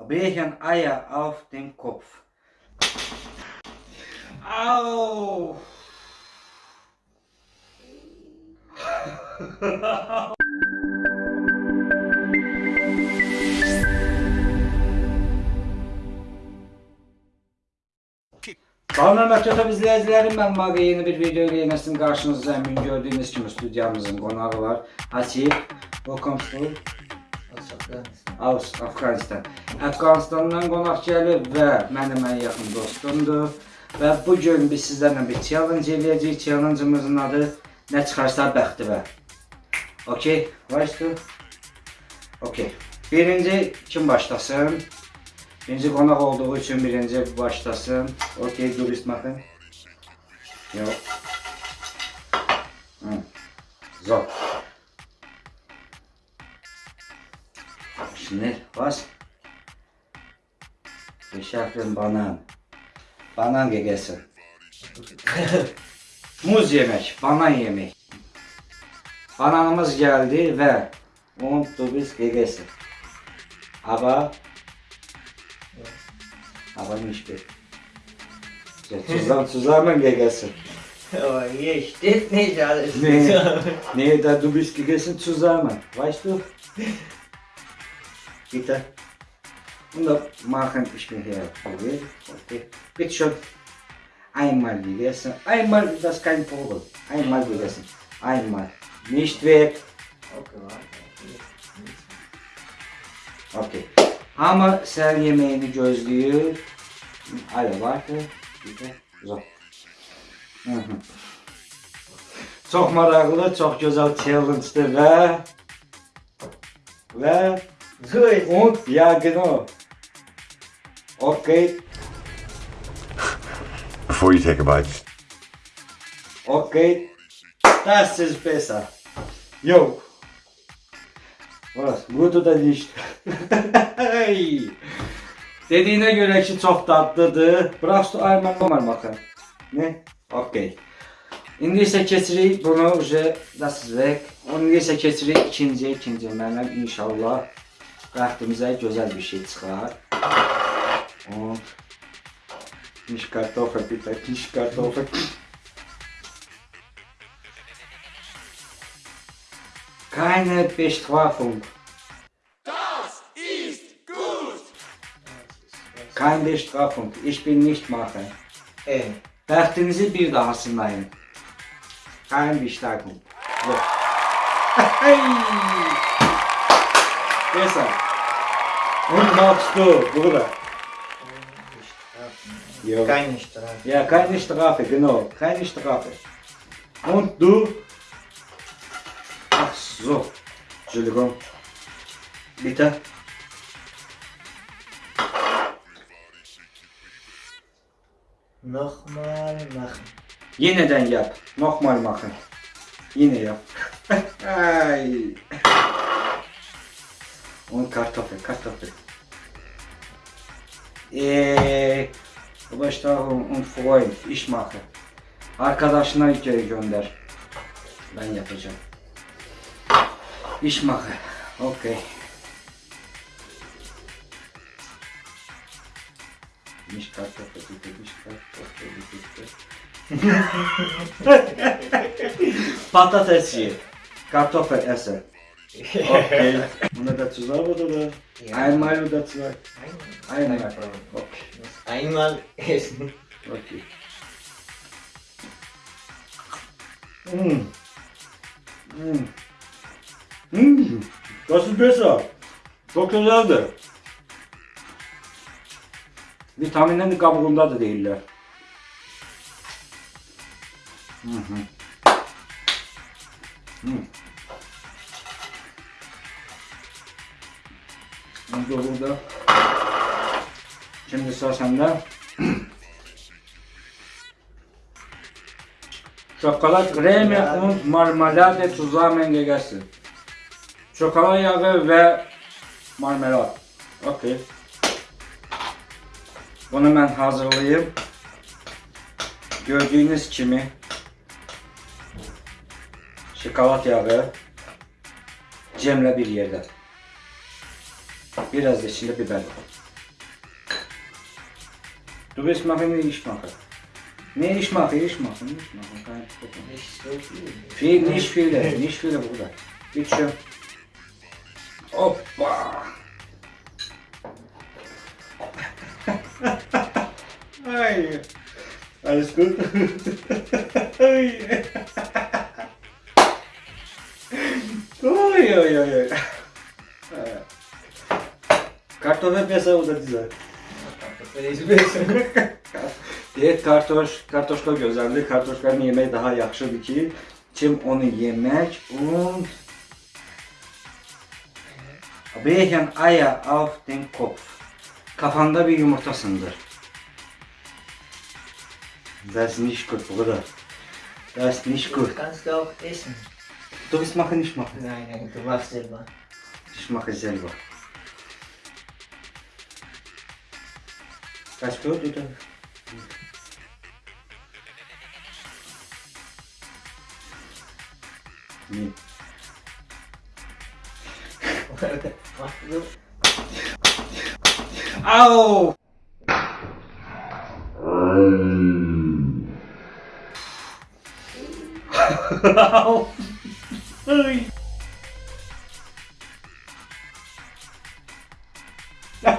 brechen Eier auf den Kopf. Au! Kanal Məktəb izləyicilərim, mən Maqa yeni bir video ilə yenə sizin qarşınızdayım. Bugün gördüyünüz kimi studiyamızın qonağı var. Hasib, welcome to Aus Afganistan. Afganistandan qonaq gəlib və mənim ən yaxın dostumdur. Və bu gün biz sizlərlə bir challenge eləyəcəyik. Challenge'ımızın adı nə çıxarsa bəxtivə. Okay, başla. Okay. Birinci kim başlasın? Birinci qonaq olduğu üçün birinci başlasın. Okay, dürüst bakın. Yok. Hı. Zor. Şimdi bas. Beşerfin banan. Banan gegesi. Muz yemek, banan yemek. Bananımız geldi ve un tubiz gegesi. Aba Abanmış bir. Tuzlan tuzlarla gegesi. Aber hier steht nicht alles Nee. zusammen. Nee, da du bist gegessen zusammen, weißt du? Bitte. Und da machen ich mir hier okay. okay. Bitte schon. Einmal gegessen. Einmal, das ist kein Problem. Einmal gegessen. Einmal. Nicht weg. Okay. Okey. Ama sen yemeğini gözlüyor. Alo vardı. Bitti. Zor. Çok maraqlı, çok güzel challenge'dır və və So ist und ja genau. Okay, Before you take a bite, okay. Das ist besser. Jo. Was? Gut da nicht. Hey. Dediğine göre ki çok tatlıdır. Bırak şu ayman normal bakın. Ne? Okey. İndi isə keçirik bunu uje das ist weg. Onu isə keçirik ikinci, ikinci mənim inşallah Rahatımıza güzel bir şey çıkar. Und nicht Kartoffel bitte, nicht Kartoffel. Keine Bestrafung. Das ist gut. Keine Bestrafung. Ich bin nicht mache. Ey, äh. dachten Sie bitte hassen nein. Keine Bestrafung. So. Besser. Und machst du, Bruder. Jo. keine Strafe. Ja, keine Strafe, genau. Keine Strafe. Und du? Ach so. Entschuldigung. Bitte. Nochmal machen. Yeniden yap. Nochmal machen. Yine yap. Ay. Und Kartoffel, Kartoffel. Eee, Başlarım und Freund, ich mache. Arkadaşına geri gönder. Ben yapacağım. Ich mache. Okay. Nicht Kartoffel, bitte, nicht Kartoffel, bitte. Patates ye. Kartoffel esse. Okay. Buna da tuz var mı da? Ja. Einmal oder zwei? Einmal. Einmal. Okay. Einmal essen. Okay. Mm. Mm. Mm. Das ist besser. Çok güzeldi. Vitaminlerin kabuğunda da değiller. Hı hı. Hı. Burada burada. Şimdi sıra sende. Çokolat kremi und marmelade zusammen gegessen. Çokolat yağı ve marmelat. Okey. Bunu ben hazırlayayım. Gördüğünüz kimi şokolat yağı cemle bir yerde. Biraz da içinde biber. Du willst machen, nee, ich mache. Nee, ich mache, ich mache, ich mache. Kein Problem. Nicht so viel. Viel, nicht viele, nicht viele, Bruder. Bitte schön. Hoppa. Ay. Alles gut? Ay. Oy oy Kartoffel piyasa besin. Evet, kartoş, kartoşka gözəldir. Kartoşkanın yemək daha yaxşıdır ki, kim onu yemək, und Brechen Eier auf den Kopf. Kafanda bir yumurta sındır. Das nicht gut, Bruder. Das nicht gut. Kannst du auch essen? Du willst machen, ich mache. Nein, nein, du machst selber. Ich mache selber. First return Au! Au! Ui! Não.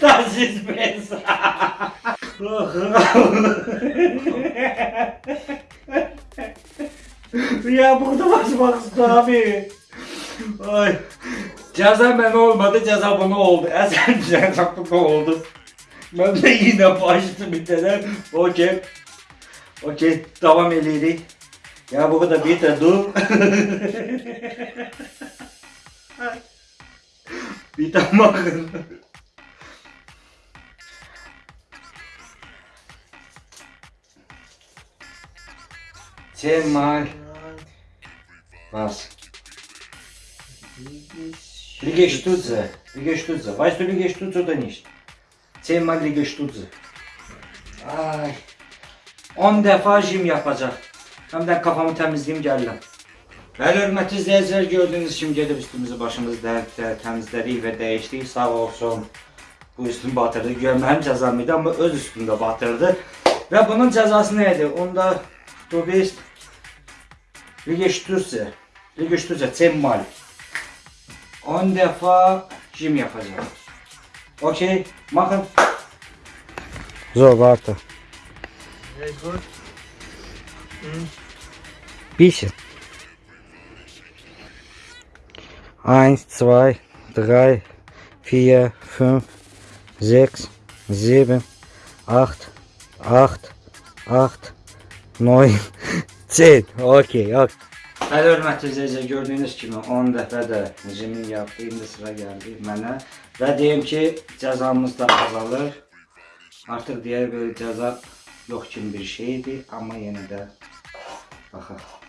Tá suspensa! Ya burada basmak istiyor abi. Ay. Ceza ben olmadı, ceza bana oldu. Esen ceza bana oldu. Ben de yine başladım bir tane. Okey. Okey, devam edelim. Ya bu kadar bir de dur. bir de bakın. Cemal. Was? Liegestütze. Liegestütze. Weißt du Liegestütze oder nicht? Zehnmal Liegestütze. Ay. 10 defa jim yapacak. Hem de kafamı temizleyeyim geldim. Bəli, hörmətli izləyicilər, gördüyünüz kimi gedib üstümüzü başımızı də təmizlədik və dəyişdik. Sağ olsun. Bu üstünü batırdı. Güya mənim cəzam idi, amma öz üstündə batırdı. Və bunun cəzası nə idi? Onda du bist Liegestütze. Liegestütze, 10 mal. 10 defa jim yapacağım. Okey, machen. So, warte. Very good. Bisschen. Eins, zwei, drei, vier, fünf, sechs, sieben, acht, acht, acht, neun, zehn. Okey, okey. Hələ hörmətli izləyicilər, gördüyünüz kimi 10 dəfə də jimin yapdı, indi sıra gəldi mənə. Və deyim ki, cəzamız da azalır. Artıq deyər belə cəza yox kimi bir şeydir, amma yenə də baxaq.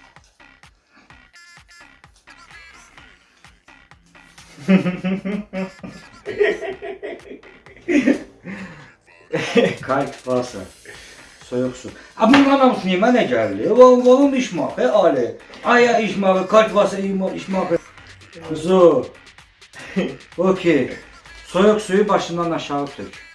Kalp varsa soyuq su. A bundan hamısı niyə mənə gəldi? Oğlum, işmaq, he Ali. Aya işmağı, kalp varsa işmağı. Kuzu. Okey. Soyuq suyu başından aşağı tök.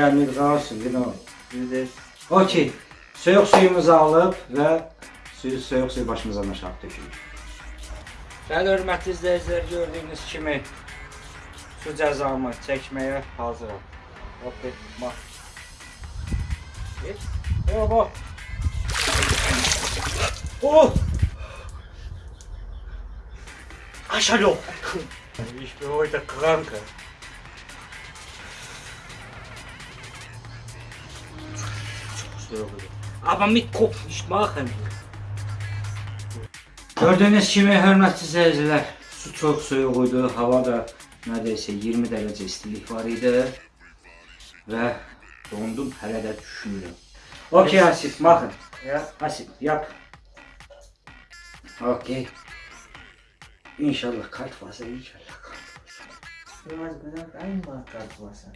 Yəni qalsın, genau. Okey. Soyuq suyumuzu alıb və suyu soyuq suyu başımızdan aşağı tökürük. Bəli, hörmətli izləyicilər, gördüyünüz kimi su cəzamı çəkməyə hazıram. Okey, bax. Geç. Yo, bax. Oh! Aşağı. Ich bin heute krank. Aber mit Kopf nicht machen. Gördüğünüz kimi hörmətli seyircilər, su çox soyuq idi, hava da neredeyse 20 dərəcə istilik var idi və dondum, hələ də düşünürəm. Okey Hasip, baxın. Hasip, yap. Okey. İnşallah kalp varsa inşallah kalp varsa. Biraz güzel aynı marka varsa.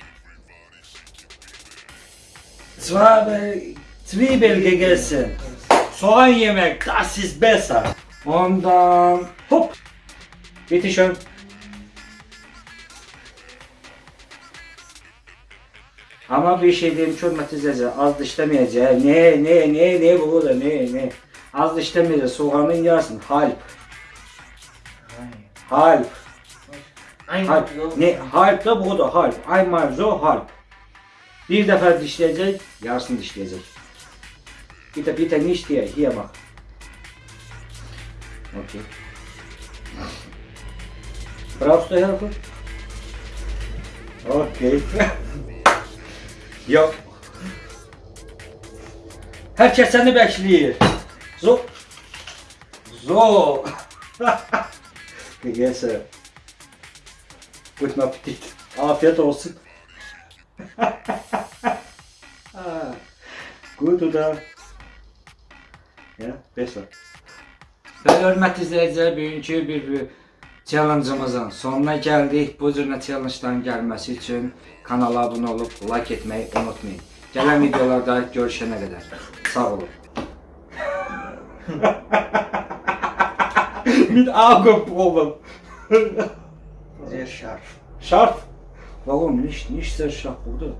Zwiebel, gegessen. Soğan yemek, das ist besser. Ondan hop. Bitte schön. Ama bir şey diyeyim hürmet izleyiciler az dişlemeyeceğim. Ne ne ne ne bu da ne ne. Az dişlemeyeceğim soğanın yarısın. Halp. Halp. Halp. Ne halp da bu da halp. Ay marzo halp. Bir defa dişleyecek, Ja, ist nicht lese. Bitte, bitte nicht hier. Hier machen. Okay. Brauchst du Hilfe? Okay. Yok. Herkes seni bekliyor. Zo. Zo. Neyse. Guten Appetit. Ah, Afiyet olsun. Gut oder? Ya, besser. Ve hörmətli izləyicilər, bugünkü bir, bir challenge'ımızın sonuna gəldik. Bu cür challenge'ların gəlməsi üçün kanala abunə olub like etməyi unutmayın. Gələn videolarda görüşənə qədər. Sağ olun. Mit Augenprobe. Sehr scharf. Scharf? Warum nicht? Nicht sehr scharf, Bruder.